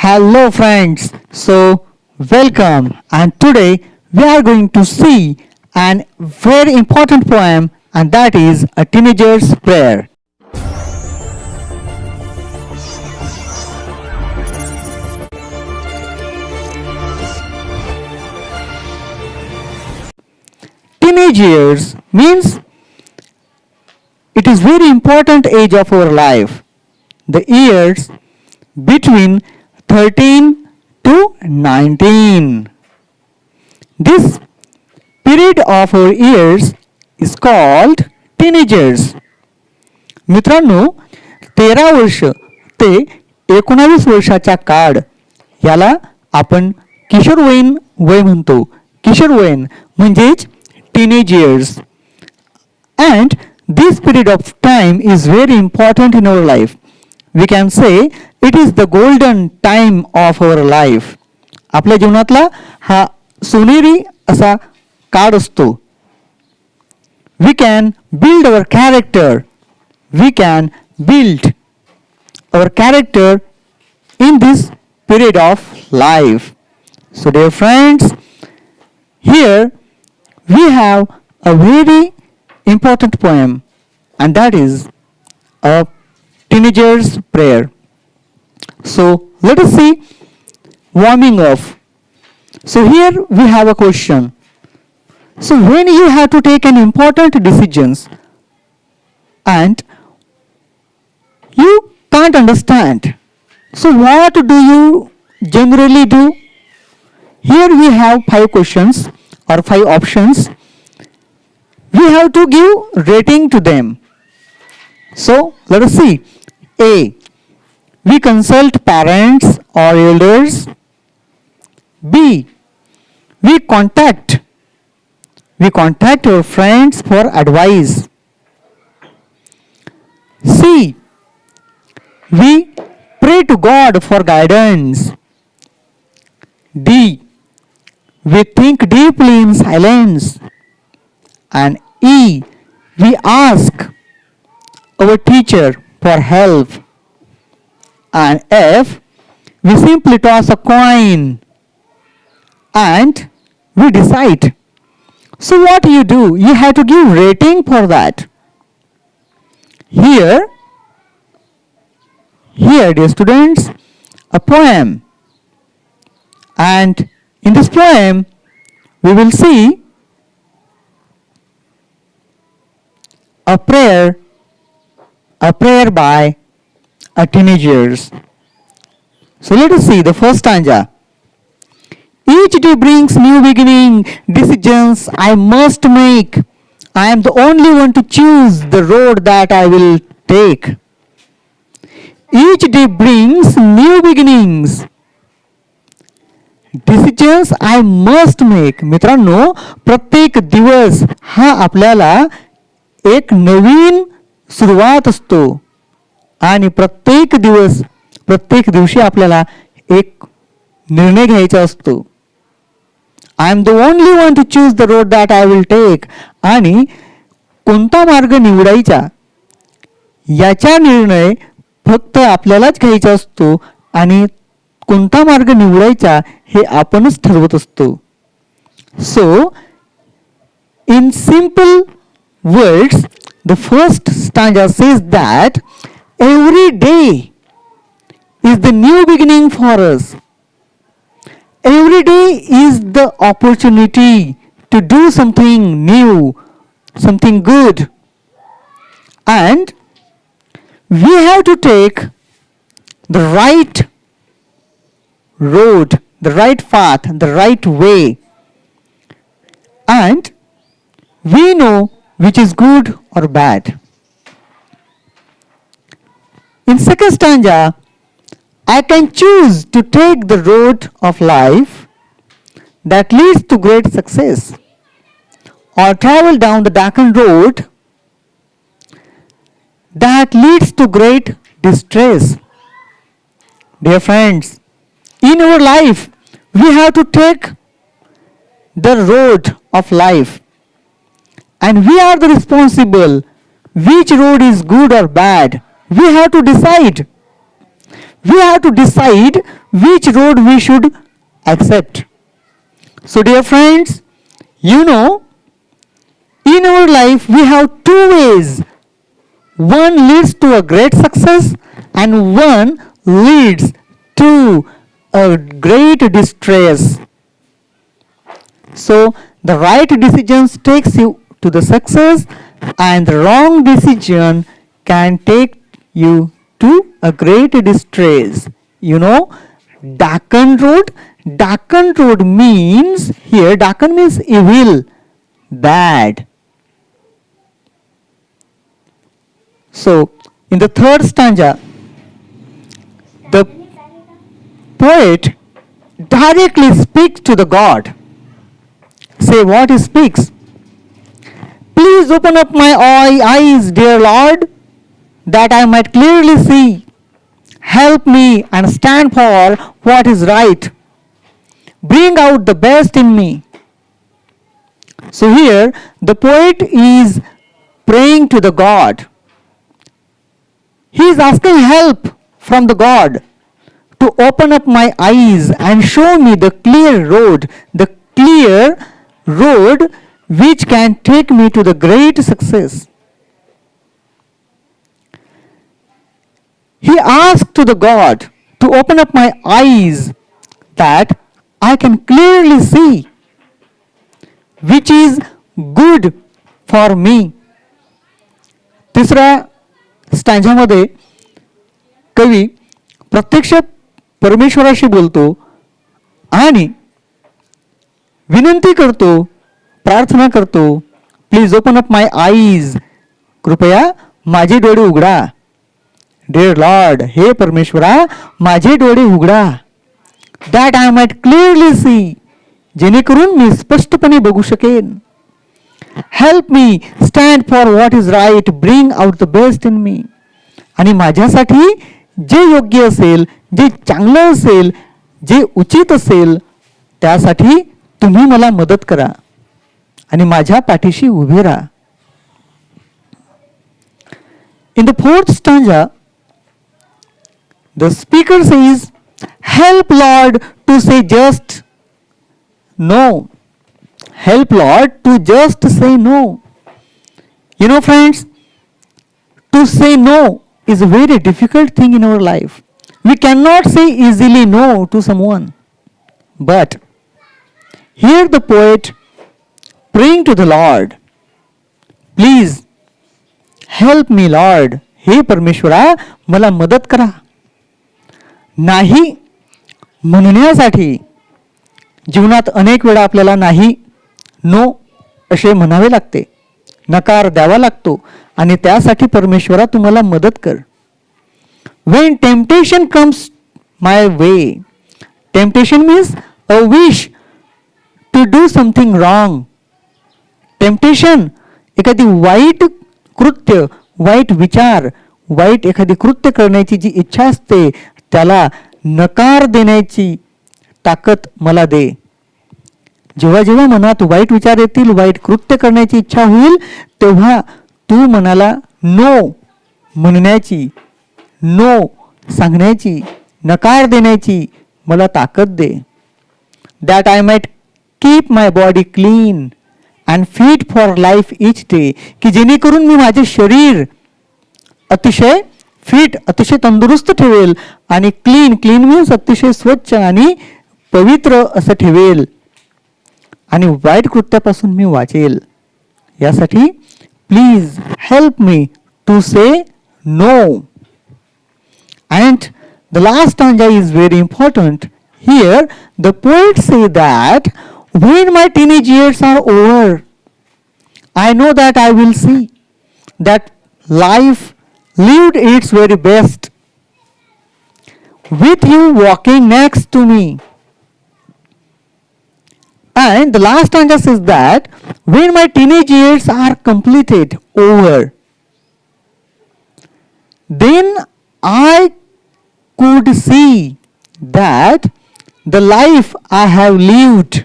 Hello friends, so welcome and today we are going to see an very important poem and that is a teenager's prayer. Teenage years means it is very important age of our life. The years between 13 to 19. This period of 4 years is called teenagers. मित्रांनो तेरा वर्ष ते एकोणावीस वर्षाचा काळ याला आपण किशोरवयीन वय म्हणतो किशोरवयीन म्हणजेच teenagers and this period of time is very important in our life we can say it is the golden time of our life आपल्या जीवनातला हा सोनेरी असा काळ असतो we can build our character we can build our character in this period of life so dear friends here we have a very important poem and that is a teenager's prayer. So let us see warming up so here we have a question. So when you have to take an important decisions and you can't understand so what do you generally do? Here we have five questions or five options. We have to give rating to them so let us see. A we consult parents or elders. B we contact we contact our friends for advice. C we pray to god for guidance. D we think deeply in silence. And E, we ask our teacher for help. And F, we simply toss a coin and we decide. So what do you do? You have to give rating for that. Here, here dear students, a poem. And in this poem, we will see a prayer, a prayer by a teenagers. So let us see the first stanza. Each day brings new beginning, decisions I must make. I am the only one to choose the road that I will take. Each day brings new beginnings. Decisions I must make मित्रांनो प्रत्येक दिवस हा आपल्याला एक नवीन सुरुवात असतो. आणि प्रत्येक दिवस प्रत्येक दिवशी आपल्याला एक निर्णय घ्यायचा असतो. I am the only one to choose the road that I will take आणि कोणता मार्ग निवडायचा? याचा निर्णय फक्त आपल्यालाच घ्यायचा असतो. आणि कोणता मार्ग निवडायचा हे आपणच ठरवत असतो. So in simple words the first stanza says that every day is the new beginning for us. Every day is the opportunity to do something new, something good. And we have to take the right road, the right path, the right way. And we know which is good or bad. In second stanza, I can choose to take the road of life that leads to great success or travel down the darkened road that leads to great distress. Dear friends, in our life, we have to take the road of life and we are the responsible which road is good or bad we have to decide we have to decide which road we should accept. So dear friends, you know, in our life we have two ways. One leads to a great success and one leads to a great distress. So the right decisions takes you to the success and the wrong decision can take you to a great distress. You know, Deccan Road. Deccan Road means here Deccan means evil, bad. So in the third stanza, the poet directly speaks to the God. Say what he speaks. Please open up my eyes, dear Lord, that I might clearly see. Help me and stand for what is right. Bring out the best in me. So here the poet is praying to the God. He is asking help from the God to open up my eyes and show me the clear road, the clear road which can take me to the great success. He asked to the God to open up my eyes that I can clearly see which is good for me. तिसऱ्या स्टँझामध्ये कवी प्रत्यक्ष परमेश्वराशी बोलतो आणि विनंती करतो प्रार्थना करतो. Please open up my eyes कृपया माझे डोळे उघडा. डेअर लॉर्ड हे परमेश्वरा माझे डोळे उघडा. That I might clearly see जेणेकरून मी स्पष्टपणे बघू शकेन. Help me stand for what is right bring out the best in me आणि माझ्यासाठी जे योग्य असेल जे चांगलं असेल जे उचित असेल त्यासाठी तुम्ही मला मदत करा. आणि माझ्या पाठीशी उभे राहा in the fourth stanza the speaker says help Lord to से just no help Lord to just say no. You know, friends, to say no is a very difficult thing in our life. We cannot say easily no to someone. But here the poet praying to the Lord, please help me, Lord. हे परमेश्वरा मला मदत करा. नाही म्हणण्यासाठी जीवनात अनेक वेळा आपल्याला नाही नो असे म्हणावे लागते. नकार द्यावा लागतो आणि त्यासाठी परमेश्वरा तुम्हाला मदत कर. When temptation comes my way temptation means a wish to do something wrong temptation एखादी वाईट कृत्य वाईट विचार वाईट एखादी कृत्य करण्याची जी इच्छा असते त्याला नकार देण्याची ताकद मला दे. जेव्हा जेव्हा मनात वाईट विचार येतील वाईट कृत्य करण्याची इच्छा होईल तेव्हा तू मनाला नो म्हणण्याची नो सांगण्याची नकार देण्याची मला ताकद दे. That I might keep my body clean and fit for life each day की जेणेकरून मी माझे शरीर अतिशय फिट अतिशय तंदुरुस्त ठेवेल आणि क्लीन क्लीन मीन्स अतिशय स्वच्छ आणि पवित्र असं ठेवेल आणि वाईट कृत्यापासून मी वाचेल यासाठी please help me to say no and the last stanza is very important here the poet से that when my teenage years are over, I know that I will see that life lived its very best with you walking next to me. And the last stanza says that when my teenage years are completed, over, then I could see that the life I have lived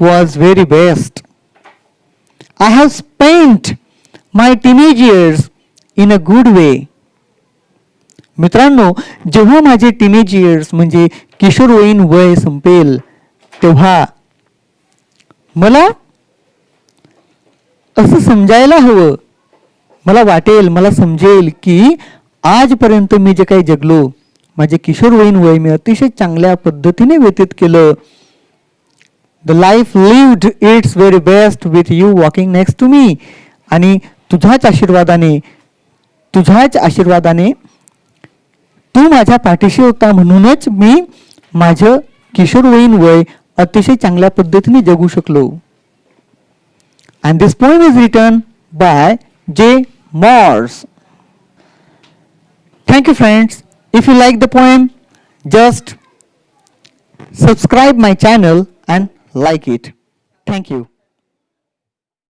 was very best. I have spent my teenage years in a good way. मित्रांनो जेव्हा माझे teenage years म्हणजे किशोरवयीन वय संपेल तेव्हा मला असं समजायला हवं मला वाटेल मला समजेल की आजपर्यंत मी जे काही जगलो माझे किशोरवयीन वय मी अतिशय चांगल्या पद्धतीने व्यतीत केलं the life lived it's very best with you walking next to me आणि तुझ्याच आशीर्वादाने तुझ्याच आशीर्वादाने तू माझ्या पाठीशी होता म्हणूनच मी माझं किशोरवयीन वय अतिशय चांगल्या पद्धतीने जगू शकलो and this poem is written by J Moore's Thank you friends. If you like the poem, just subscribe my channel and like it. Thank you.